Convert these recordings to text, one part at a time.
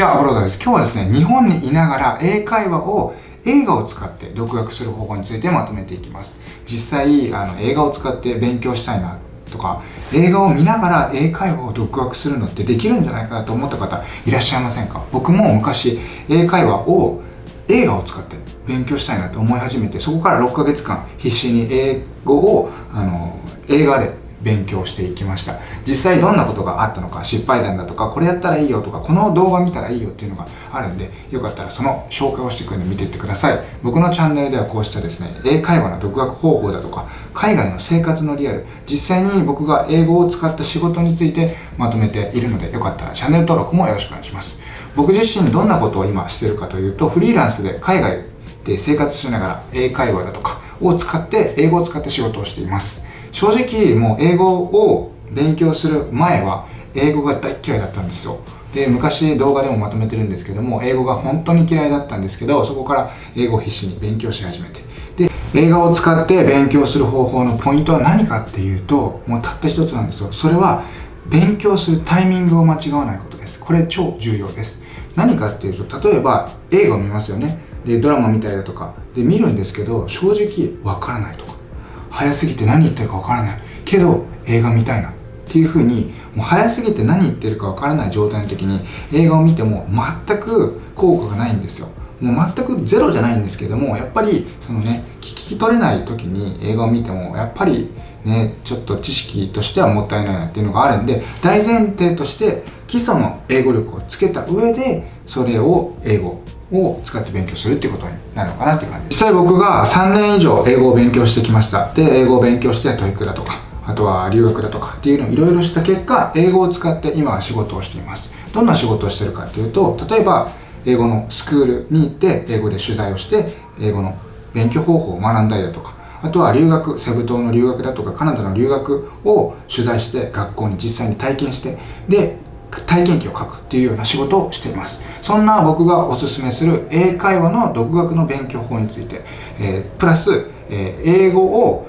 じゃあ、ブローダーです。今日はですね、日本にいながら英会話を映画を使って独学する方法についてまとめていきます。実際、あの映画を使って勉強したいなとか、映画を見ながら英会話を独学するのってできるんじゃないかなと思った方いらっしゃいませんか？僕も昔、英会話を映画を使って勉強したいなと思い始めて、そこから6ヶ月間必死に英語をあの映画で勉強していきました。実際どんなことがあったのか失敗談だとかこれやったらいいよとかこの動画見たらいいよっていうのがあるんでよかったらその紹介をしていくるので見ていってください。僕のチャンネルではこうしたですね英会話の独学方法だとか海外の生活のリアル実際に僕が英語を使った仕事についてまとめているのでよかったらチャンネル登録もよろしくお願いします。僕自身どんなことを今してるかというとフリーランスで海外で生活しながら英会話だとかを使って英語を使って仕事をしています。正直もう英語を勉強する前は英語が大嫌いだったんですよ。で昔動画でもまとめてるんですけども英語が本当に嫌いだったんですけどそこから英語を必死に勉強し始めて。で映画を使って勉強する方法のポイントは何かっていうともうたった一つなんですよ。それは勉強するタイミングを間違わないことです。これ超重要です。何かっていうと例えば映画を見ますよね。でドラマ見たりだとか。で見るんですけど正直わからないとか。早すぎて何言ってるかわからないけど映画見たいなっていう風にもう早すぎて何言ってるかわからない状態の時に映画を見ても全く効果がないんですよ。もう全くゼロじゃないんですけどもやっぱりそのね聞き取れない時に映画を見てもやっぱりねちょっと知識としてはもったいないなっていうのがあるんで大前提として基礎の英語力をつけた上でそれを英語。を使って勉強するってことになるのかなっていう感じ実際僕が3年以上英語を勉強してきました。で英語を勉強して TOEIC だとかあとは留学だとかっていうのをいろいろした結果英語を使って今は仕事をしています。どんな仕事をしてるかっていうと例えば英語のスクールに行って英語で取材をして英語の勉強方法を学んだりだとかあとは留学、セブ島の留学だとかカナダの留学を取材して学校に実際に体験してで体験記を書くっていうような仕事をしています。そんな僕がおすすめする英会話の独学の勉強法について、えー、プラス、えー、英語を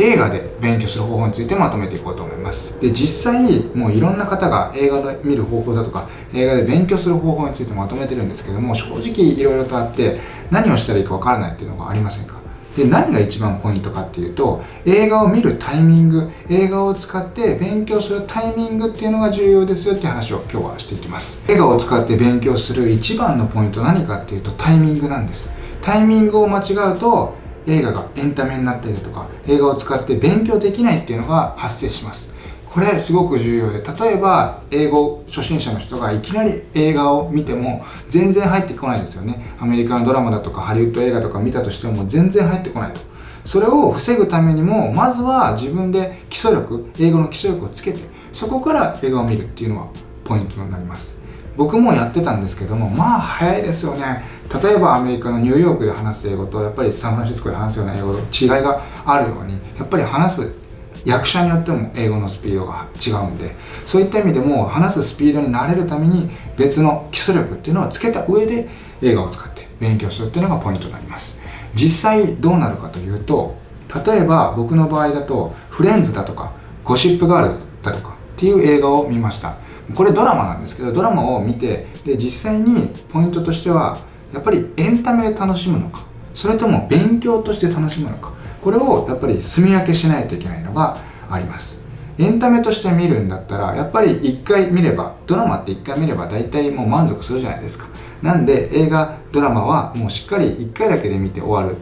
映画で勉強する方法についてまとめていこうと思います。で実際もういろんな方が映画で見る方法だとか映画で勉強する方法についてまとめてるんですけども正直いろいろとあって何をしたらいいかわからないっていうのがありませんか？で何が一番ポイントかっていうと映画を見るタイミング映画を使って勉強するタイミングっていうのが重要ですよっていう話を今日はしていきます。映画を使って勉強する一番のポイント何かっていうとタイミングなんです。タイミングを間違うと映画がエンタメになったりとか映画を使って勉強できないっていうのが発生します。これすごく重要で例えば英語初心者の人がいきなり映画を見ても全然入ってこないですよね。アメリカのドラマだとかハリウッド映画とか見たとしても全然入ってこないと。それを防ぐためにもまずは自分で基礎力英語の基礎力をつけてそこから映画を見るっていうのはポイントになります。僕もやってたんですけどもまあ早いですよね。例えばアメリカのニューヨークで話す英語とやっぱりサンフランシスコで話すような英語と違いがあるようにやっぱり話す役者によっても英語のスピードが違うんでそういった意味でも話すスピードに慣れるために別の基礎力っていうのをつけた上で映画を使って勉強するっていうのがポイントになります。実際どうなるかというと例えば僕の場合だとフレンズだとかゴシップガールだとかっていう映画を見ました。これドラマなんですけどドラマを見てで実際にポイントとしてはやっぱりエンタメで楽しむのかそれとも勉強として楽しむのかこれをやっぱり住み分けしないといけないのがあります。エンタメとして見るんだったらやっぱり1回見ればドラマって1回見れば大体もう満足するじゃないですか。なんで映画ドラマはもうしっかり1回だけで見て終わる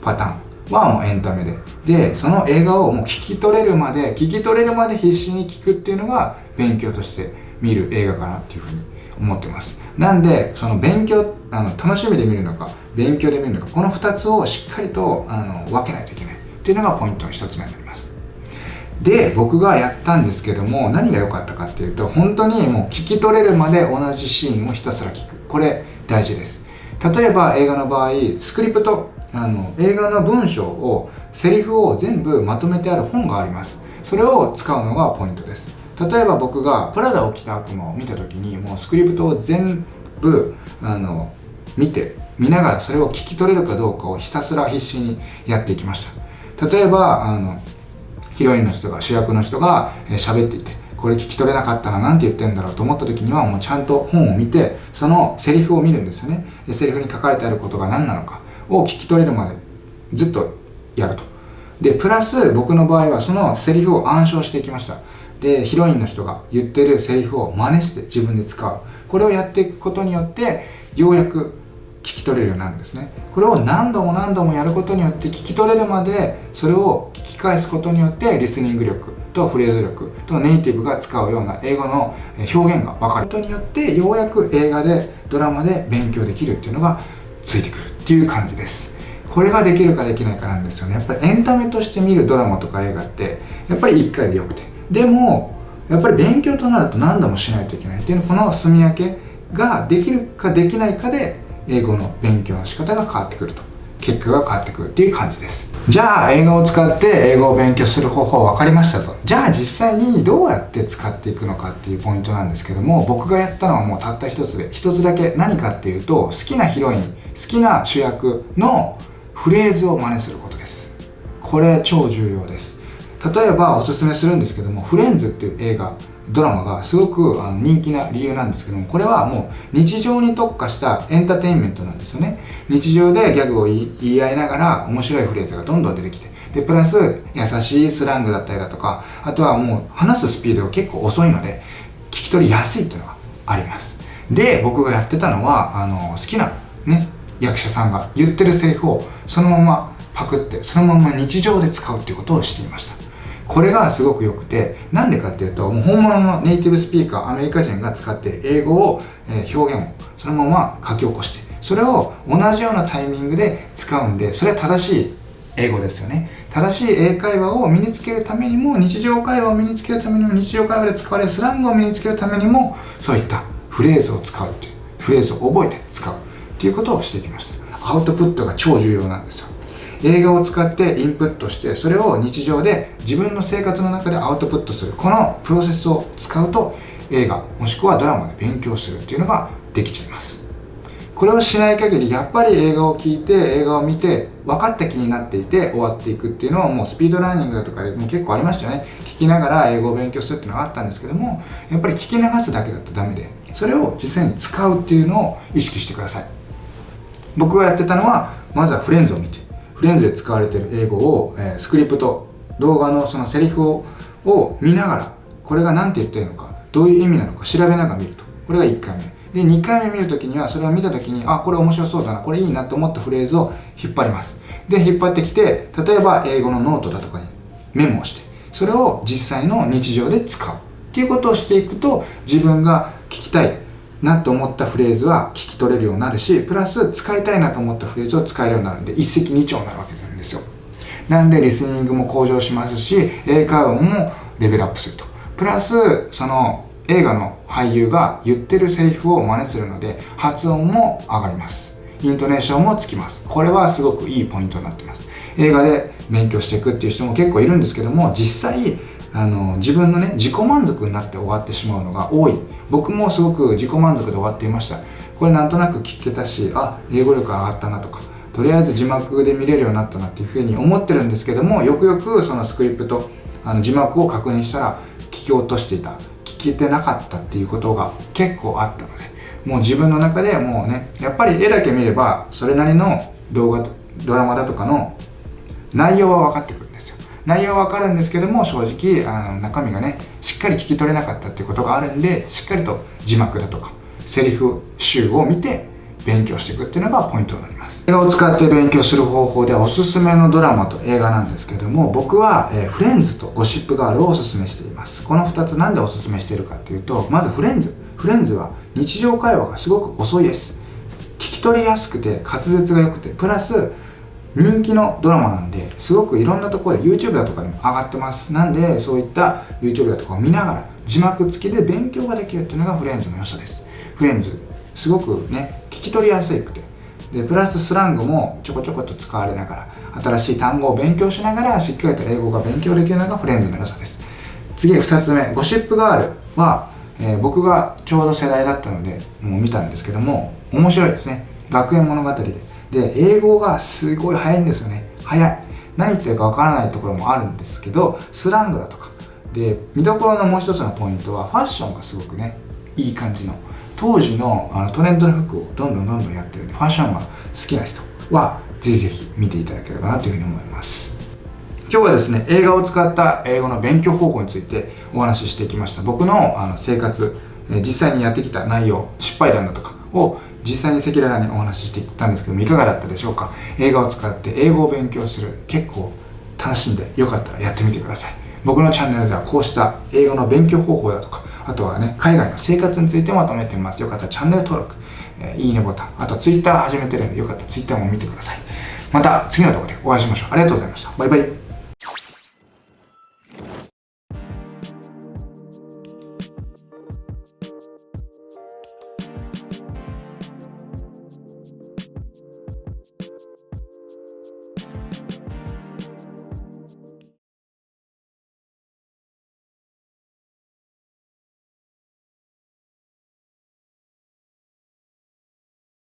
パターンはもうエンタメで。でその映画をもう聞き取れるまで聞き取れるまで必死に聞くっていうのが勉強として見る映画かなっていうふうに思ってます。なんでその勉強あの楽しみで見るのか勉強で見るのかこの2つをしっかりとあの分けないといけない。っていうのがポイントの1つ目になります。で僕がやったんですけども何が良かったかっていうと本当にもう聞き取れるまで同じシーンをひたすら聞く。これ大事です。例えば映画の場合スクリプトあの映画の文章をセリフを全部まとめてある本があります。それを使うのがポイントです。例えば僕がプラダを着た悪魔を見た時にもうスクリプトを全部あの見て見ながそれを聞き取れるかどうかをひたすら必死にやっていきました。例えばあのヒロインの人が主役の人が喋っていてこれ聞き取れなかったら何て言ってんだろうと思った時にはもうちゃんと本を見てそのセリフを見るんですよね。でセリフに書かれてあることが何なのかを聞き取れるまでずっとやると。でプラス僕の場合はそのセリフを暗唱していきました。でヒロインの人が言ってるセリフを真似して自分で使う。これをやっていくことによってようやく聞き取れるようになるんですね。これを何度も何度もやることによって聞き取れるまでそれを聞き返すことによってリスニング力とフレーズ力とネイティブが使うような英語の表現が分かる。ことによってようやく映画でドラマで勉強できるっていうのがついてくるっていう感じです。これができるかできないかなんですよね。やっぱりエンタメとして見るドラマとか映画ってやっぱり1回でよくて。でもやっぱり勉強となると何度もしないといけないっていうのこの住み分けができるかできないかで英語の勉強の仕方が変わってくると。結果が変わってくるっていう感じです。じゃあ英語を使って英語を勉強する方法分かりましたと。じゃあ実際にどうやって使っていくのかっていうポイントなんですけども僕がやったのはもうたった一つで一つだけ何かっていうと好きなヒロイン好きな主役のフレーズを真似することです。これ超重要です。例えばおすすめするんですけども「フレンズ」っていう映画ドラマがすごくあの人気な理由なんですけどもこれはもう日常に特化したエンターテインメントなんですよね。日常でギャグを言い合いながら面白いフレーズがどんどん出てきてでプラス優しいスラングだったりだとかあとはもう話すスピードが結構遅いので聞き取りやすいっていうのがあります。で僕がやってたのはあの好きなね役者さんが言ってるセリフをそのままパクってそのまま日常で使うっていうことをしていました。これがすごく良くて、なんでかっていうと、もう本物のネイティブスピーカー、アメリカ人が使っている英語を、えー、表現をそのまま書き起こして、それを同じようなタイミングで使うんで、それは正しい英語ですよね。正しい英会話を身につけるためにも、日常会話を身につけるためにも、日常会話で使われるスラングを身につけるためにも、そういったフレーズを使うっていう、フレーズを覚えて使うっていうことをしてきました。アウトプットが超重要なんですよ。映画を使ってインプットしてそれを日常で自分の生活の中でアウトプットするこのプロセスを使うと映画もしくはドラマで勉強するっていうのができちゃいます。これをしない限りやっぱり映画を聴いて映画を見て分かった気になっていて終わっていくっていうのはもうスピードラーニングだとかでも結構ありましたよね。聞きながら英語を勉強するっていうのがあったんですけどもやっぱり聞き流すだけだとダメでそれを実際に使うっていうのを意識してください。僕がやってたのはまずはフレンズを見てフレンズで使われている英語を、えー、スクリプト動画のそのセリフをを見ながらこれが何て言ってるのかどういう意味なのか調べながら見ると。これが1回目。で2回目見るときにはそれを見たときにあこれ面白そうだな。これいいなと思ったフレーズを引っ張ります。で引っ張ってきて例えば英語のノートだとかにメモをしてそれを実際の日常で使う。っていうことをしていくと自分が聞きたいなと思ったフレーズは聞き取れるようになるし、プラス使いたいなと思ったフレーズを使えるようになるんで、一石二鳥になるわけなんですよ。なんでリスニングも向上しますし、英会話もレベルアップすると。プラス、その映画の俳優が言ってるセリフを真似するので、発音も上がります。イントネーションもつきます。これはすごくいいポイントになってます。映画で勉強していくっていう人も結構いるんですけども、実際、あの自分のね自己満足になって終わってしまうのが多い。僕もすごく自己満足で終わっていました。これなんとなく聞けたしあ英語力上がったなとかとりあえず字幕で見れるようになったなっていうふうに思ってるんですけどもよくよくそのスクリプトあの字幕を確認したら聞き落としていた。聞けてなかったっていうことが結構あったのでもう自分の中でもうねやっぱり絵だけ見ればそれなりの動画ドラマだとかの内容は分かってくる。内容はわかるんですけども正直あの中身がねしっかり聞き取れなかったっていうことがあるんでしっかりと字幕だとかセリフ集を見て勉強していくっていうのがポイントになります。映画を使って勉強する方法でおすすめのドラマと映画なんですけども僕は、えー、フレンズとゴシップガールをおすすめしています。この2つ何でおすすめしているかっていうとまずフレンズ。フレンズは日常会話がすごく遅いです。聞き取りやすくて滑舌が良くてプラス人気のドラマなんですごくいろんなところで YouTube だとかでも上がってます。なんでそういった YouTube だとかを見ながら字幕付きで勉強ができるっていうのがフレンズの良さです。フレンズすごくね聞き取りやすくて。でプラススラングもちょこちょこと使われながら新しい単語を勉強しながらしっかりと英語が勉強できるのがフレンズの良さです。次2つ目ゴシップガールは、えー、僕がちょうど世代だったのでもう見たんですけども面白いですね。学園物語で。で英語がすごい早いんですよね。早い。何言ってるかわからないところもあるんですけどスラングだとか。で見どころのもう一つのポイントはファッションがすごくねいい感じの。当時のあのトレンドの服をどんどんどんどんやってるんでファッションが好きな人はぜひぜひ見ていただければなというふうに思います。今日はですね映画を使った英語の勉強方法についてお話ししてきました。僕のあの生活実際にやってきた内容失敗談だとかを実際に赤裸々にお話ししていったんですけどもいかがだったでしょうか？映画を使って英語を勉強する。結構楽しんでよかったらやってみてください。僕のチャンネルではこうした英語の勉強方法だとかあとはね海外の生活についてまとめてます。よかったらチャンネル登録、えー、いいねボタンあと Twitter 始めてるんでよかったら Twitter も見てください。また次の動画でお会いしましょう。ありがとうございました。バイバイ。